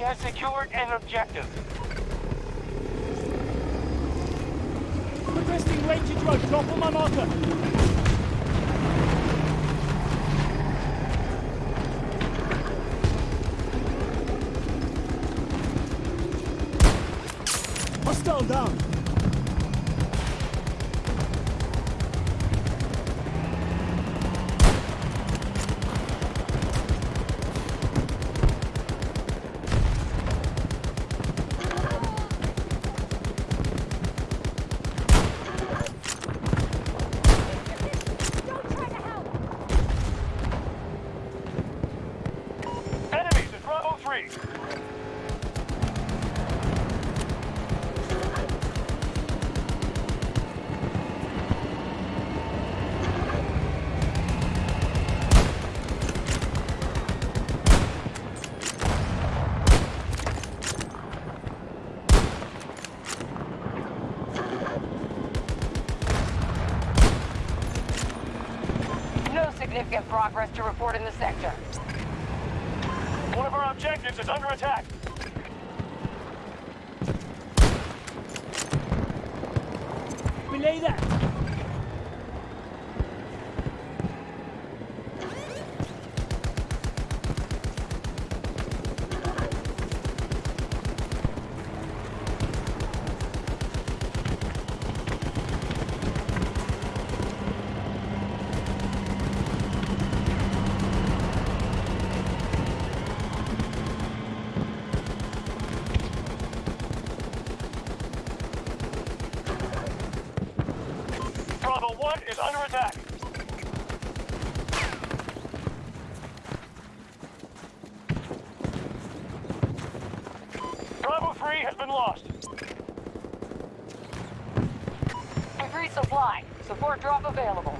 Has secured an objective. Requesting Ranger drone. Drop on my marker. Hostile down. Don't try to help! Enemies at Bravo 3. No significant progress to report in the sector. One of our objectives is under attack. Belay that. Bravo 1 is under attack. Bravo 3 has been lost. Increased supply. Support drop available.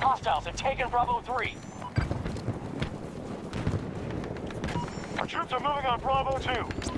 Hostiles have taken Bravo 3. Our troops are moving on Bravo 2.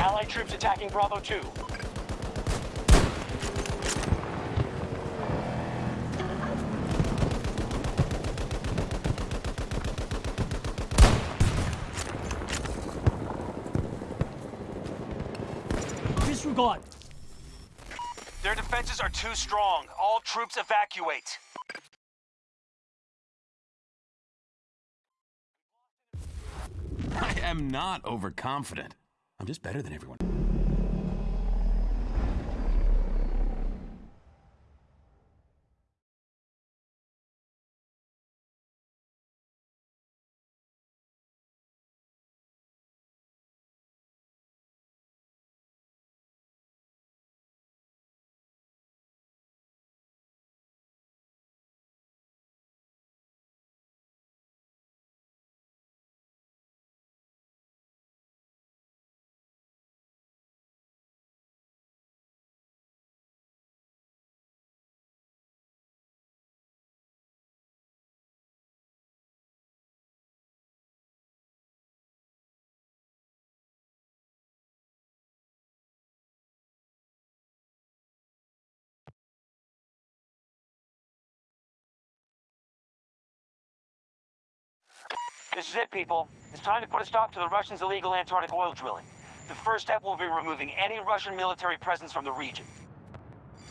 Allied troops attacking Bravo 2. Disregard. Their defenses are too strong. All troops evacuate. I am not overconfident. I'm just better than everyone. This is it, people. It's time to put a stop to the Russians' illegal Antarctic oil drilling. The first step will be removing any Russian military presence from the region.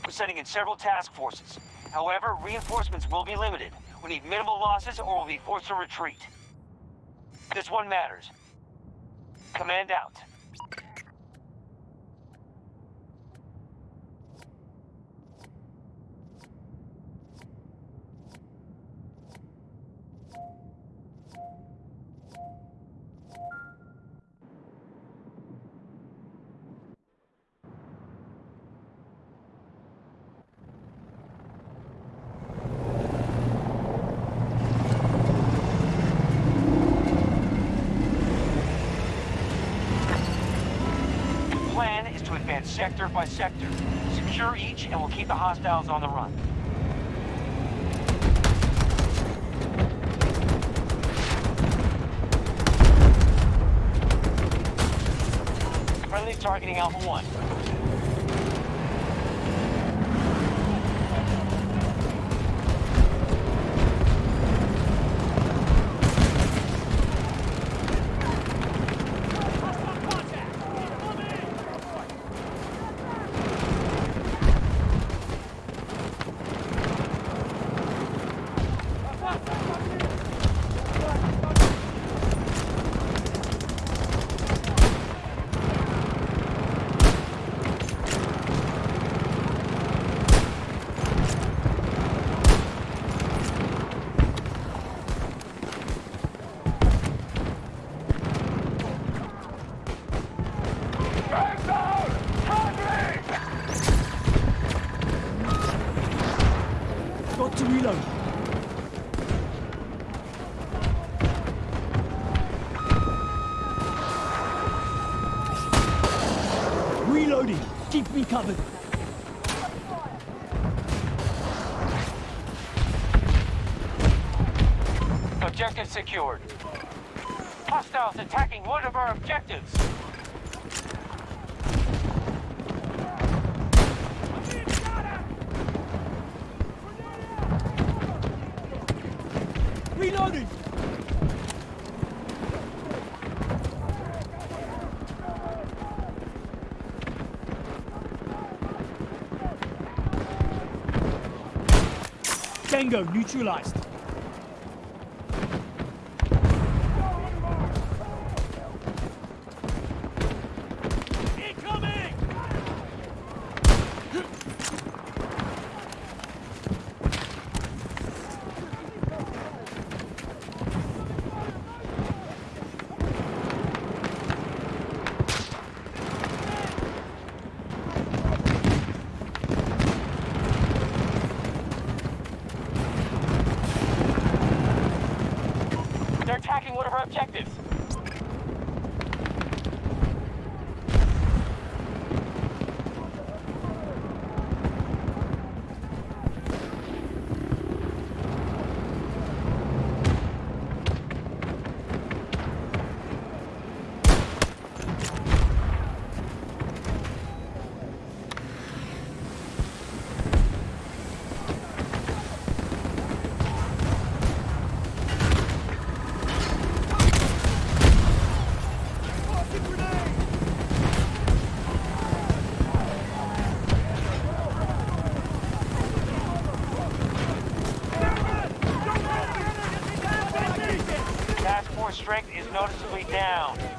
We're sending in several task forces. However, reinforcements will be limited. We need minimal losses or we'll be forced to retreat. This one matters. Command out. The plan is to advance sector by sector. Secure and we'll keep the hostiles on the run. Friendly's targeting Alpha 1. Got to reload. Reloading. Keep me covered. Objective secured. Hostiles attacking one of our objectives. Reloading. Tango neutralized. Incoming! They're attacking one of our objectives. Task force strength is noticeably down.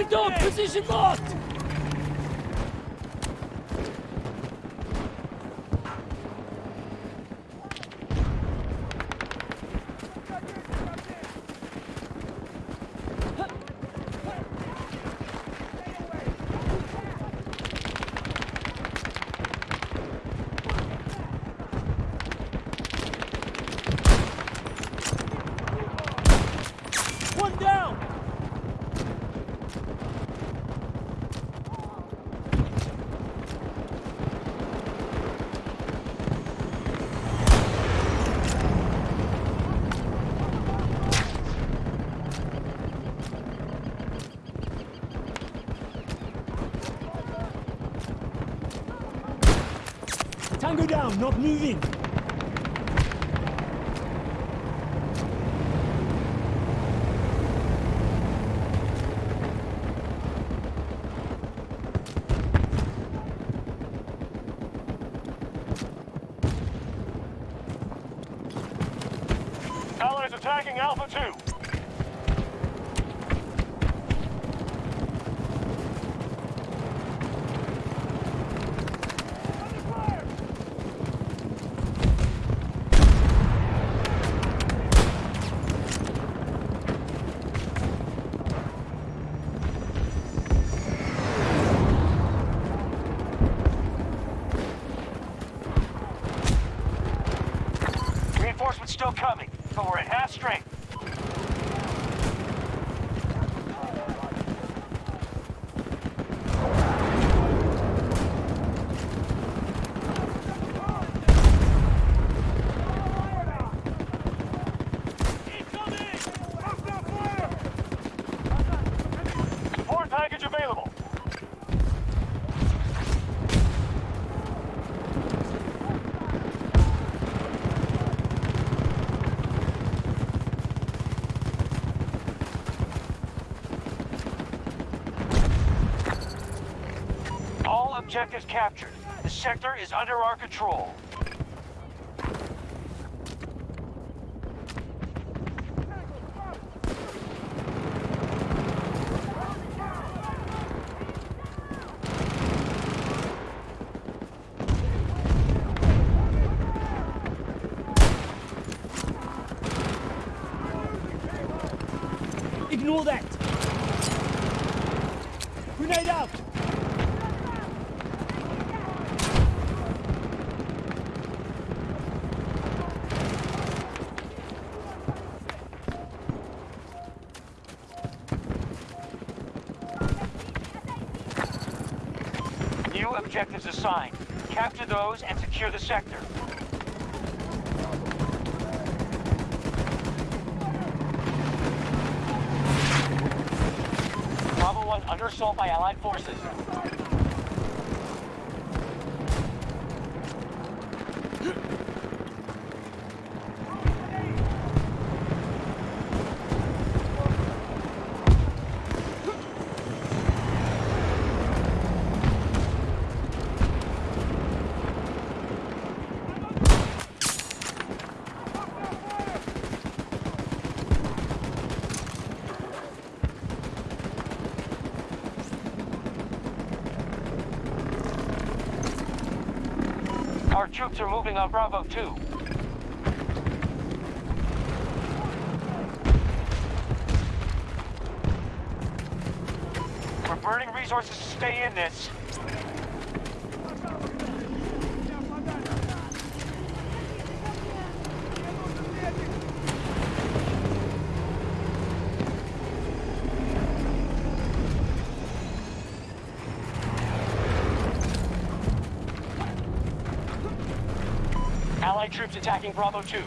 Send in the dog! Position marked! One down! Tango down, not moving. Allies attacking Alpha 2. Reinforcements still coming, but we're at half strength. Support package available. All objectives captured. The sector is under our control. Ignore that! Grenade out! New objectives assigned. Capture those and secure the sector. Bravo 1 under assault by Allied forces. Our troops are moving on Bravo 2. We're burning resources to stay in this. Allied troops attacking Bravo 2.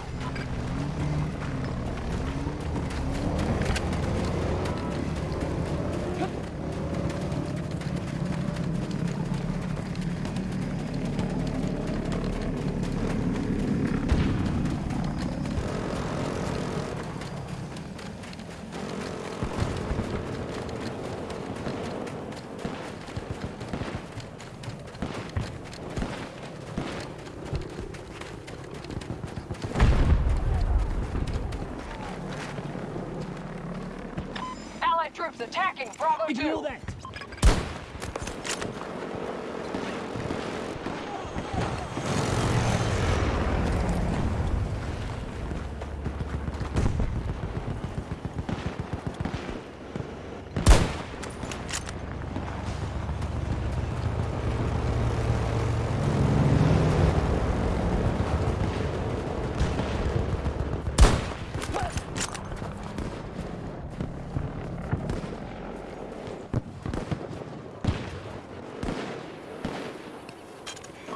Attacking Bravo 2. Ignore that.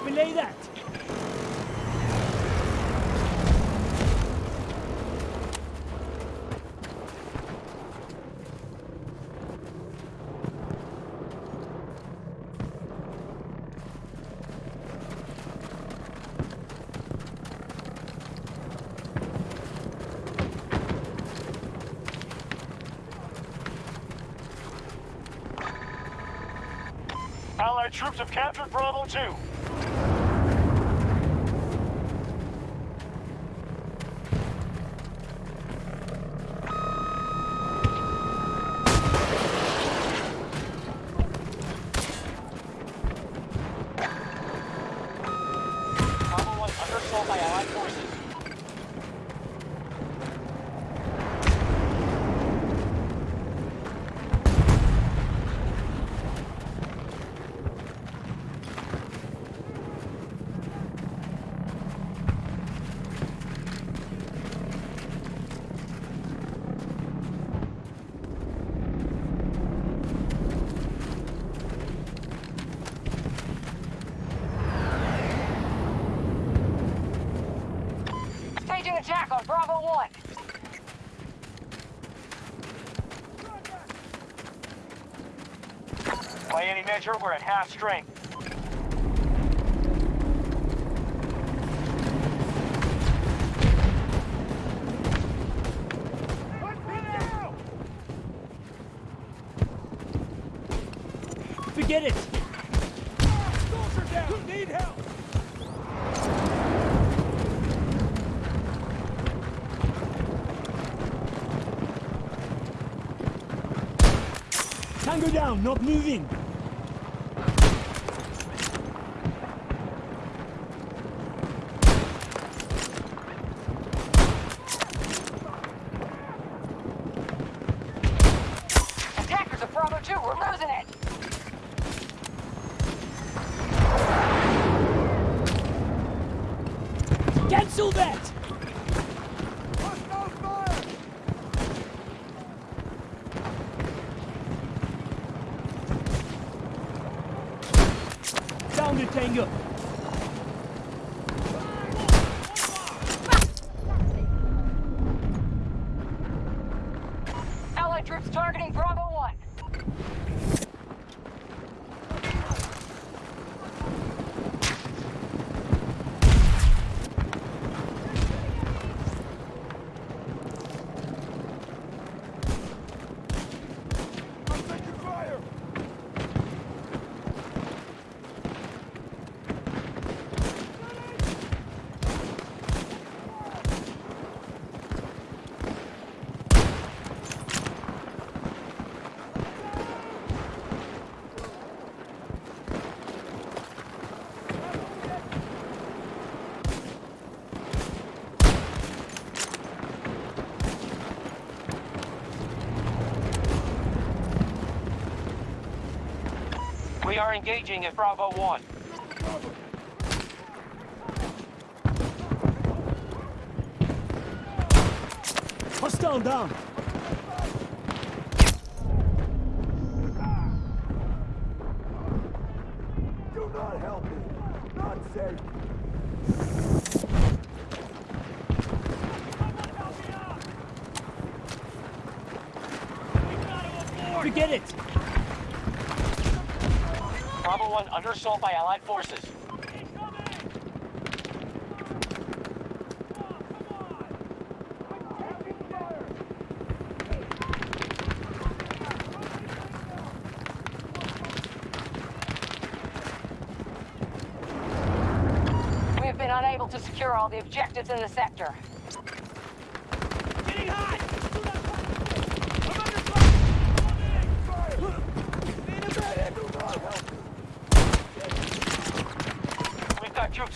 Belay that. Allied troops have captured Bravo 2. Bravo 1 under assault by Allied forces. Staging attack on Bravo 1. By any measure, we're at half strength. Forget it. Soldier down! Need help! Tango down, not moving. Attackers of Bravo 2, we're losing it. Cancel that. Hostile fire! Down the Tango. Allied troops targeting Bravo 1. I'm taking fire! We are engaging at Bravo 1. Hostile down. Do not help me! Not safe! Forget it. Bravo 1 under by Allied forces. We have been unable to secure all the objectives in the sector.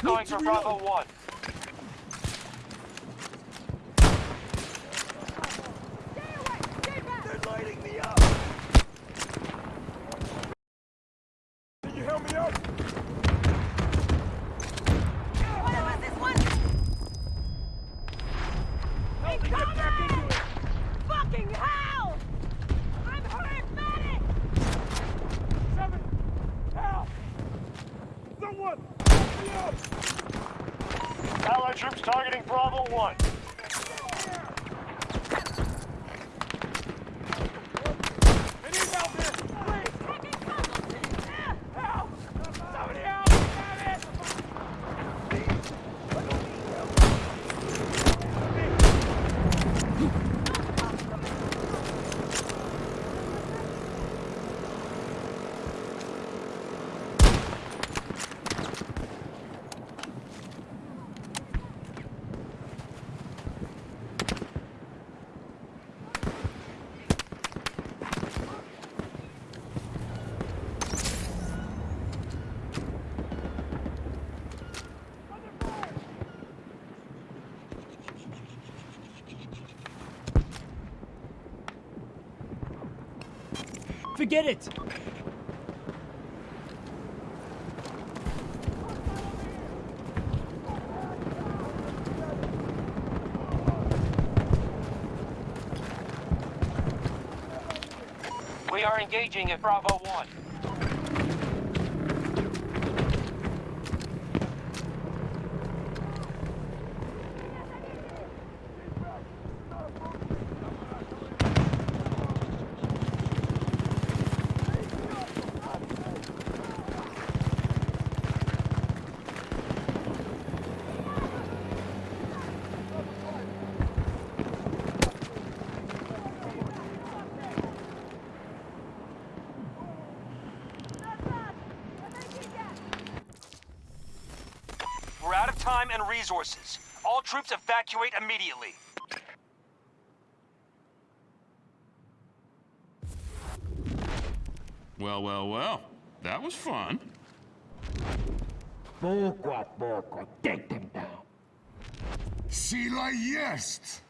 going for Bravo 1. get it! We are engaging at Bravo 1. All troops evacuate immediately. Well, well, well. That was fun. Poco a take them down. Sila jest!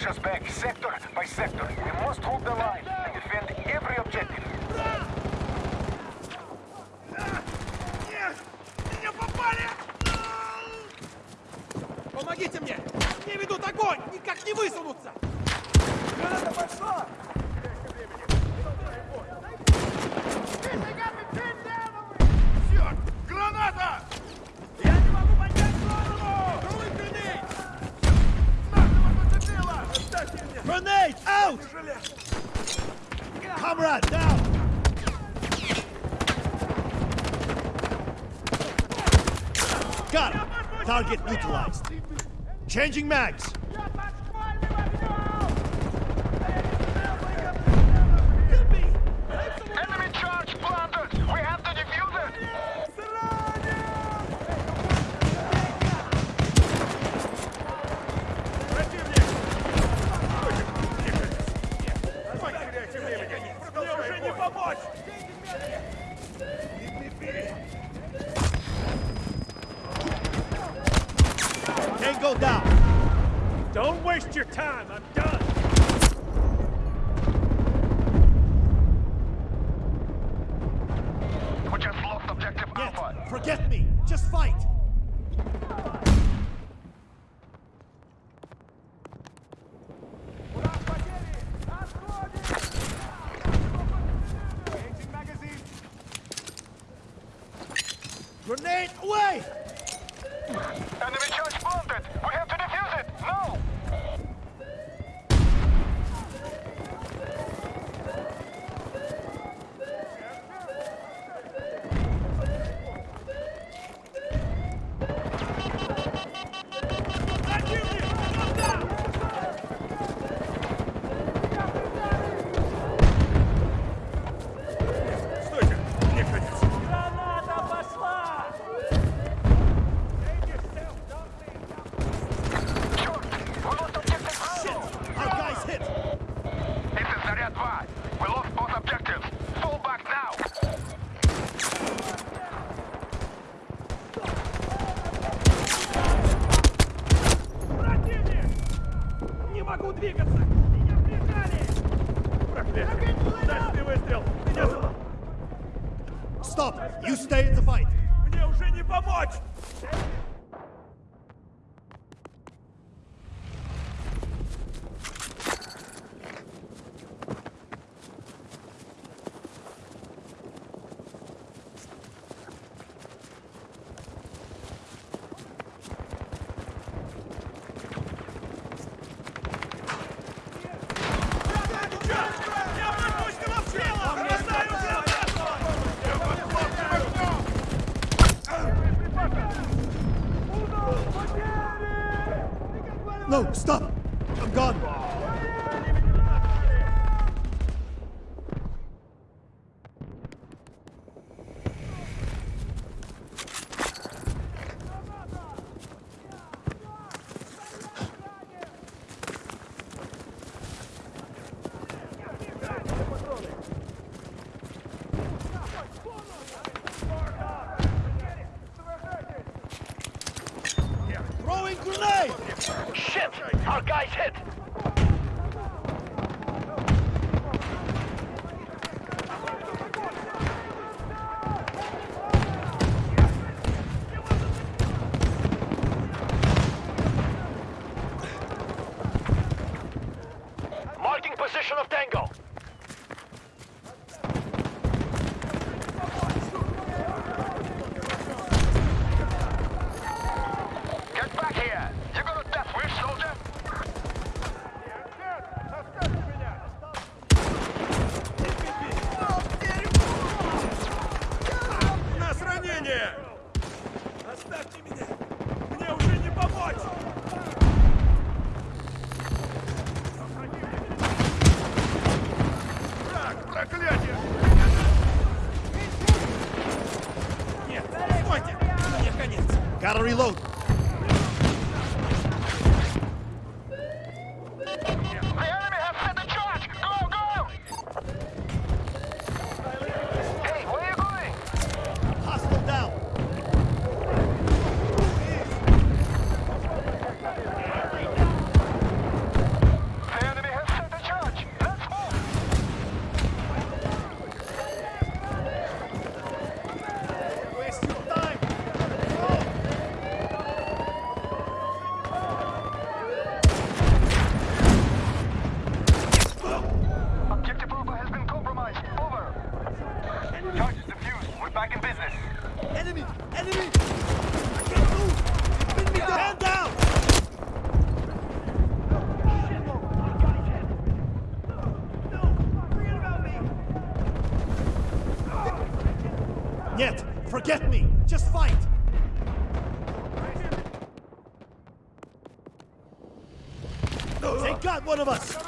push us back sector by sector. We must hold the line and defend every objective. Нет! Меня попали! Помогите мне! Мне ведут огонь! Никак не высунуться! get neutralized. Changing mags. position of Tango. Enemy! Enemy! I can't move! They pinned me down! Hand down! Yet, forget me! Just fight! They got one of us!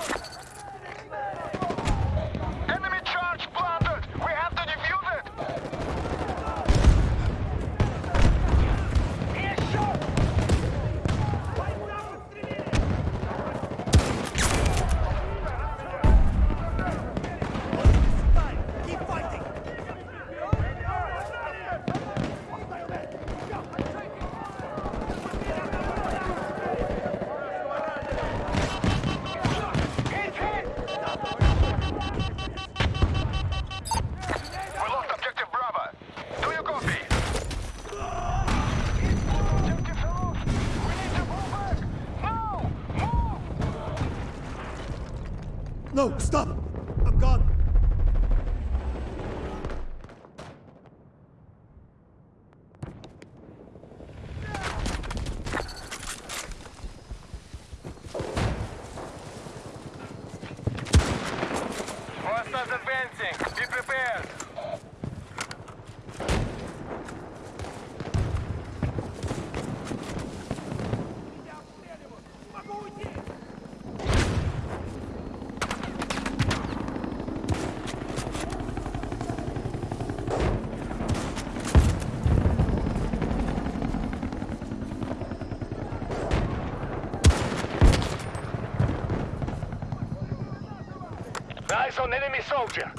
Eyes on enemy soldier.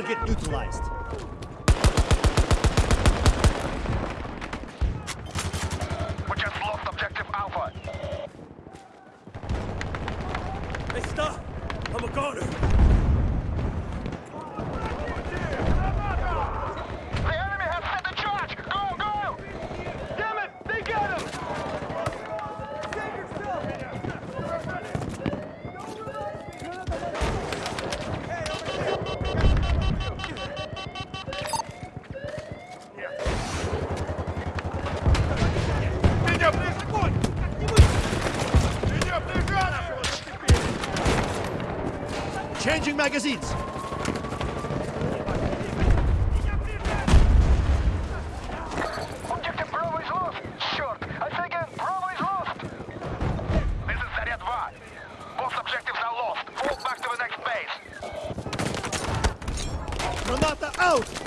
Him! get neutralized. Magazines! Objective Bravo is lost. Short. I say again, Bravo is lost. This is Zarya 2. Both objectives are lost. Fall back to the next base. Granata out!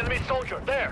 Enemy soldier, there!